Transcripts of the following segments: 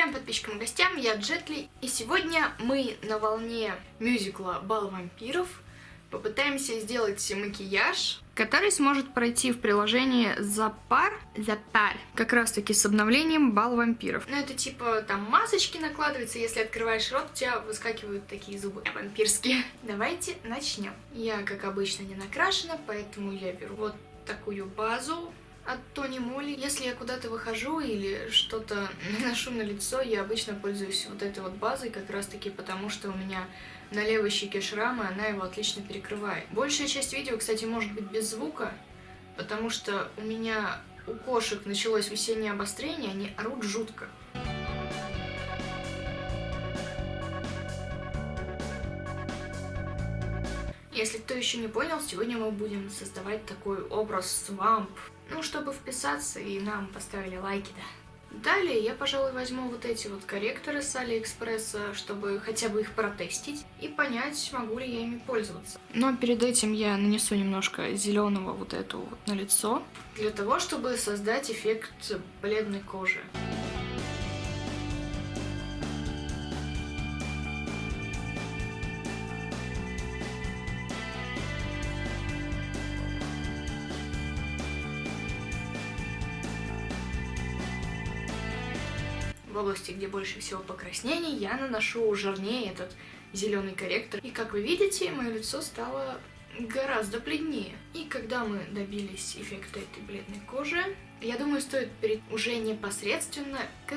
Привет подписчикам и гостям, я Джетли, и сегодня мы на волне мюзикла «Бал вампиров» попытаемся сделать макияж, который сможет пройти в приложении Запар, Запар, как раз таки с обновлением «Бал вампиров». Ну это типа там масочки накладываются, если открываешь рот, у тебя выскакивают такие зубы вампирские. Давайте начнем. Я, как обычно, не накрашена, поэтому я беру вот такую базу, от Тони Моли. Если я куда-то выхожу или что-то наношу на лицо, я обычно пользуюсь вот этой вот базой, как раз таки потому, что у меня на левой щеке шрамы, она его отлично перекрывает. Большая часть видео, кстати, может быть без звука, потому что у меня у кошек началось весеннее обострение, они орут жутко. Если кто еще не понял, сегодня мы будем создавать такой образ свамп, ну, чтобы вписаться и нам поставили лайки, да. Далее я, пожалуй, возьму вот эти вот корректоры с Алиэкспресса, чтобы хотя бы их протестить и понять, могу ли я ими пользоваться. Но перед этим я нанесу немножко зеленого вот эту вот на лицо, для того, чтобы создать эффект бледной кожи. В области, где больше всего покраснений, я наношу жирнее этот зеленый корректор. И как вы видите, мое лицо стало гораздо бледнее. И когда мы добились эффекта этой бледной кожи, я думаю, стоит перейти уже непосредственно к.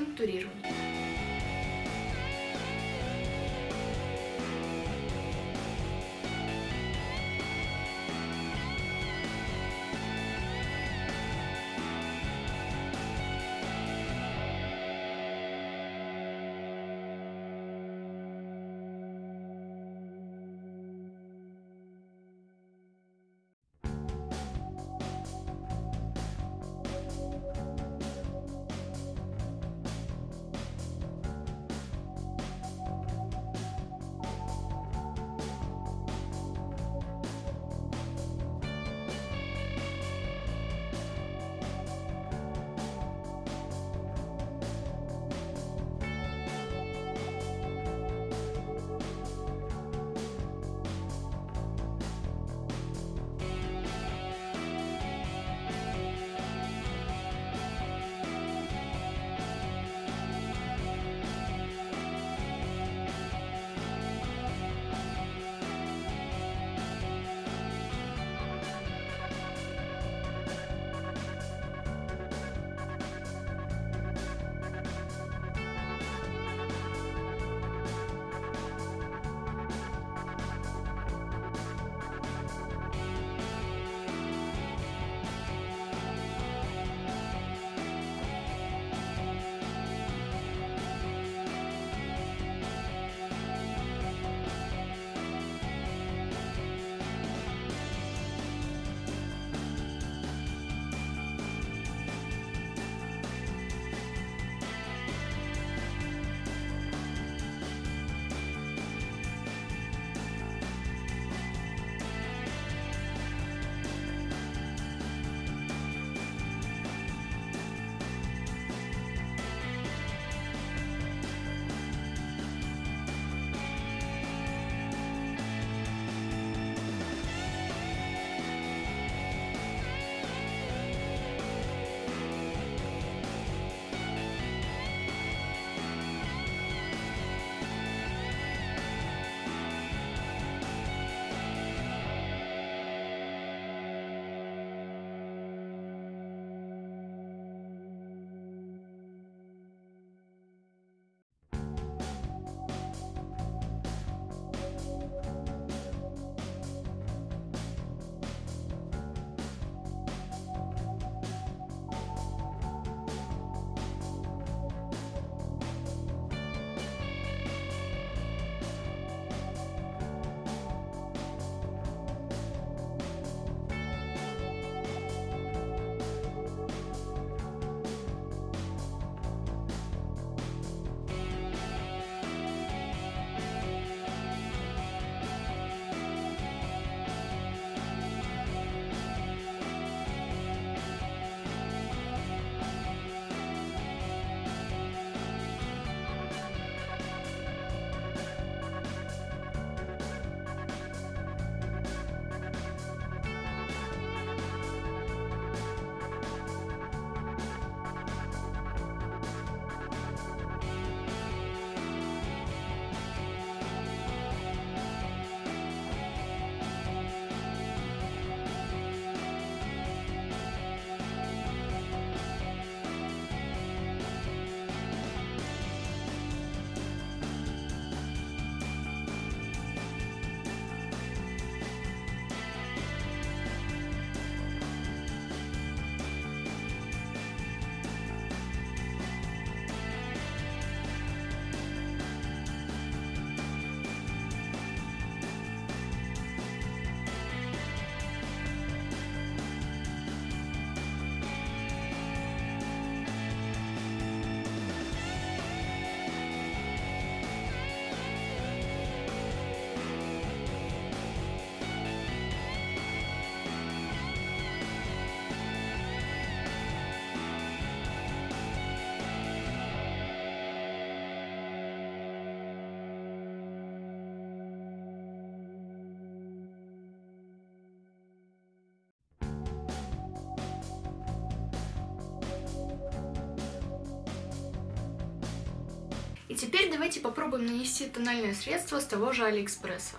И теперь давайте попробуем нанести тональное средство с того же Алиэкспресса.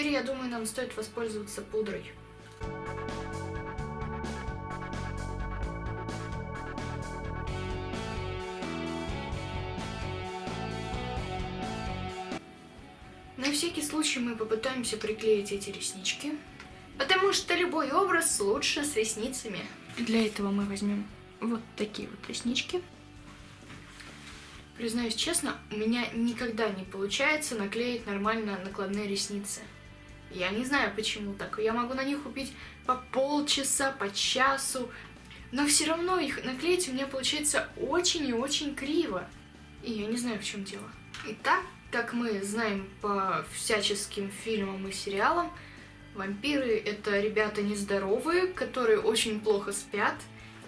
Теперь, я думаю, нам стоит воспользоваться пудрой. На всякий случай мы попытаемся приклеить эти реснички, потому что любой образ лучше с ресницами. Для этого мы возьмем вот такие вот реснички. Признаюсь честно, у меня никогда не получается наклеить нормально накладные ресницы. Я не знаю, почему так. Я могу на них убить по полчаса, по часу, но все равно их наклеить у меня получается очень и очень криво. И я не знаю, в чем дело. Итак, как мы знаем по всяческим фильмам и сериалам, вампиры — это ребята нездоровые, которые очень плохо спят,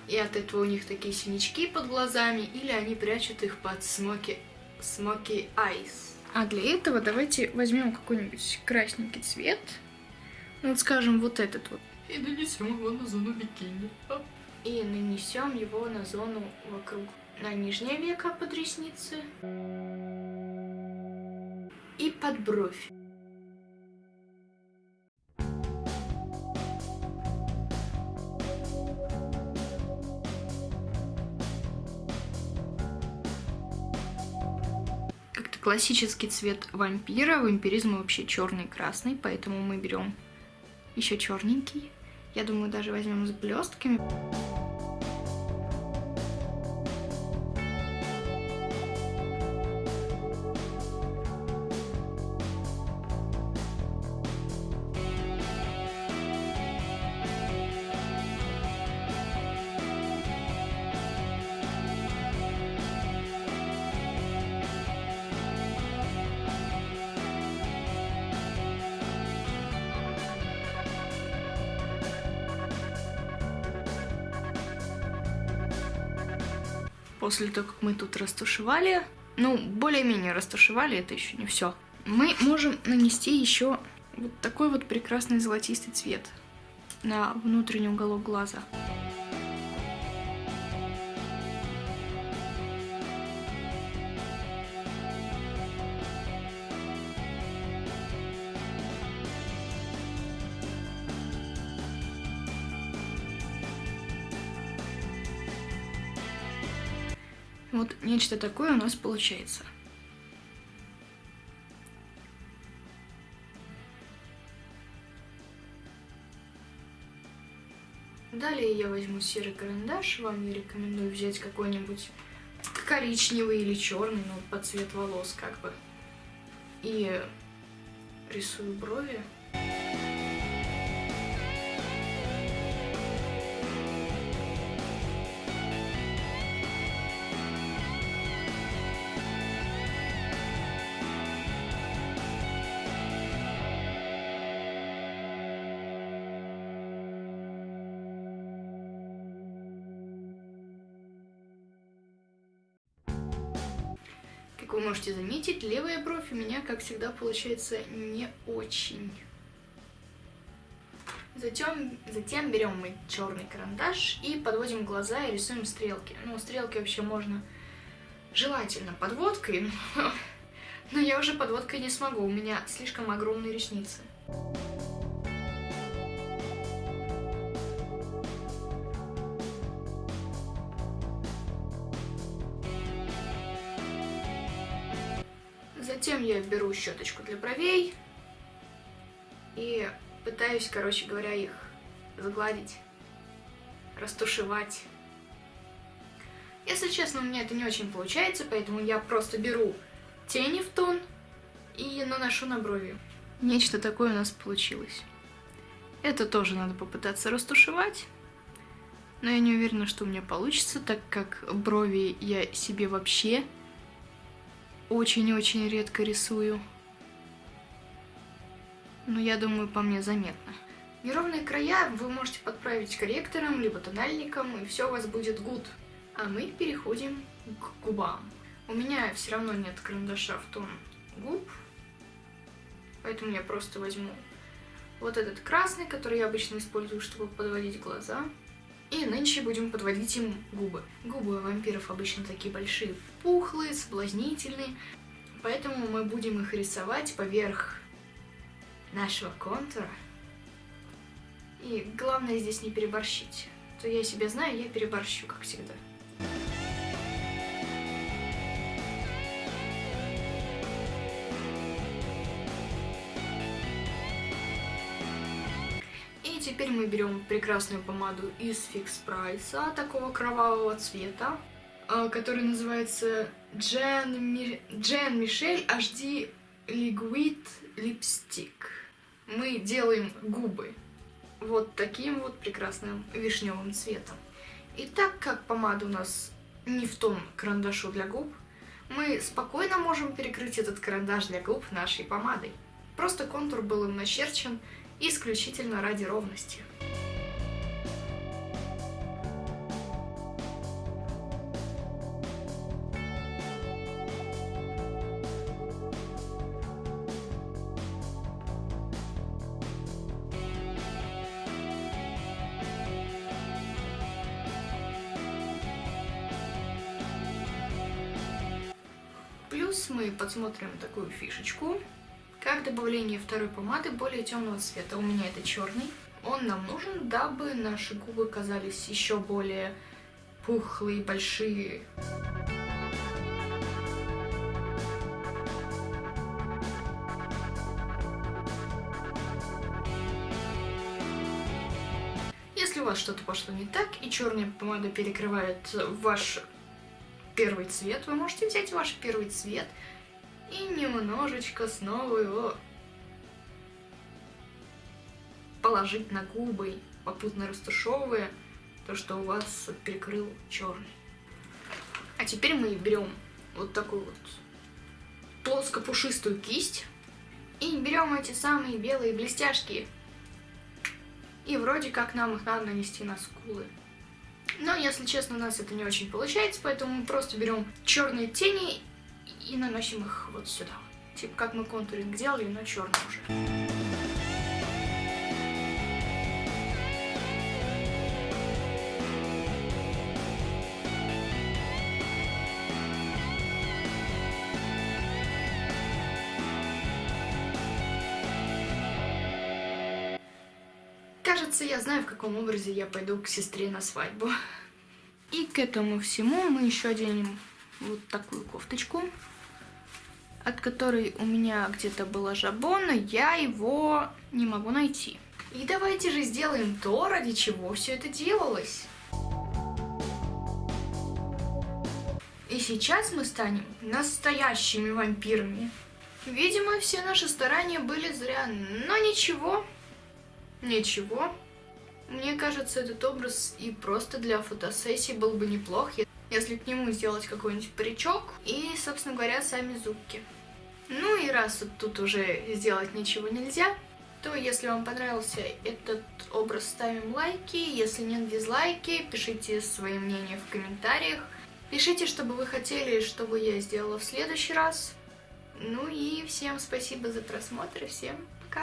и от этого у них такие синячки под глазами, или они прячут их под смоки, смоки айс. А для этого давайте возьмем какой-нибудь красненький цвет. Ну, вот скажем, вот этот вот. И нанесем его на зону бикини. И нанесем его на зону вокруг. На нижнее веко под ресницы. И под бровь. Классический цвет вампира. Вампиризм вообще черный и красный, поэтому мы берем еще черненький. Я думаю, даже возьмем с блестками. После того, как мы тут растушевали, ну, более-менее растушевали, это еще не все, мы можем нанести еще вот такой вот прекрасный золотистый цвет на внутренний уголок глаза. Вот нечто такое у нас получается. Далее я возьму серый карандаш. Вам я рекомендую взять какой-нибудь коричневый или черный, ну, под цвет волос как бы. И рисую брови. Можете заметить, левая бровь у меня, как всегда, получается не очень. Затем, затем берем мы черный карандаш и подводим глаза и рисуем стрелки. Ну, стрелки вообще можно желательно подводкой, но, но я уже подводкой не смогу, у меня слишком огромные ресницы. Затем я беру щеточку для бровей и пытаюсь, короче говоря, их загладить, растушевать. Если честно, у меня это не очень получается, поэтому я просто беру тени в тон и наношу на брови. Нечто такое у нас получилось. Это тоже надо попытаться растушевать. Но я не уверена, что у меня получится, так как брови я себе вообще очень-очень редко рисую. Но я думаю, по мне заметно. Неровные края вы можете подправить корректором, либо тональником, и все у вас будет good. А мы переходим к губам. У меня все равно нет карандаша в тон губ, поэтому я просто возьму вот этот красный, который я обычно использую, чтобы подводить глаза. И нынче будем подводить им губы. Губы у вампиров обычно такие большие, пухлые, соблазнительные, поэтому мы будем их рисовать поверх нашего контура. И главное здесь не переборщить. То я себя знаю, я переборщу, как всегда. Теперь мы берем прекрасную помаду из Fix Price, такого кровавого цвета, а, который называется Джен, Ми... Мишель HD Liquid Lipstick. Мы делаем губы вот таким вот прекрасным вишневым цветом. И так как помада у нас не в том карандашу для губ, мы спокойно можем перекрыть этот карандаш для губ нашей помадой. Просто контур был им начерчен исключительно ради ровности. Плюс мы подсмотрим такую фишечку, как добавление второй помады более темного цвета. У меня это черный. Он нам нужен, дабы наши губы казались еще более пухлые, большие. Если у вас что-то пошло не так, и черная помада перекрывает ваш первый цвет, вы можете взять ваш первый цвет и немножечко снова его положить на губы, попутно растушевывая то, что у вас перекрыл черный. А теперь мы берем вот такую вот плоско-пушистую кисть и берем эти самые белые блестяшки. И вроде как нам их надо нанести на скулы. Но, если честно, у нас это не очень получается, поэтому мы просто берем черные тени и наносим их вот сюда. Типа как мы контуринг делали, но черный уже. Кажется, я знаю, в каком образе я пойду к сестре на свадьбу. И к этому всему мы еще оденем вот такую кофточку, от которой у меня где-то была жабо, но я его не могу найти. И давайте же сделаем то, ради чего все это делалось. И сейчас мы станем настоящими вампирами. Видимо, все наши старания были зря, но ничего, ничего. Мне кажется, этот образ и просто для фотосессии был бы неплох, если к нему сделать какой-нибудь паричок и, собственно говоря, сами зубки. Ну и раз тут уже сделать ничего нельзя, то если вам понравился этот образ, ставим лайки, если нет дизлайки, пишите свои мнения в комментариях. Пишите, что бы вы хотели, чтобы я сделала в следующий раз. Ну и всем спасибо за просмотр, всем